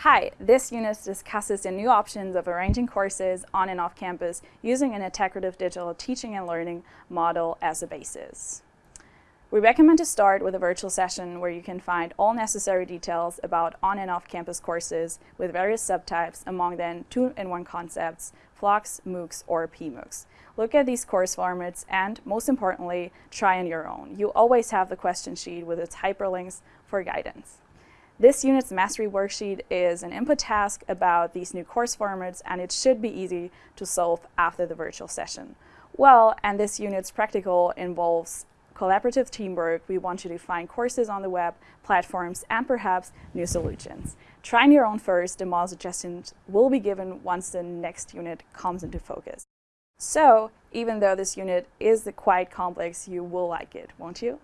Hi, this unit discusses the new options of arranging courses on and off campus using an integrative digital teaching and learning model as a basis. We recommend to start with a virtual session where you can find all necessary details about on and off campus courses with various subtypes, among them two-in-one concepts, FLOCs, MOOCs, or PMOOCs. Look at these course formats and, most importantly, try on your own. You always have the question sheet with its hyperlinks for guidance. This unit's mastery worksheet is an input task about these new course formats and it should be easy to solve after the virtual session. Well, and this unit's practical involves collaborative teamwork, we want you to find courses on the web, platforms, and perhaps new solutions. Try on your own first, the model suggestions will be given once the next unit comes into focus. So, even though this unit is quite complex, you will like it, won't you?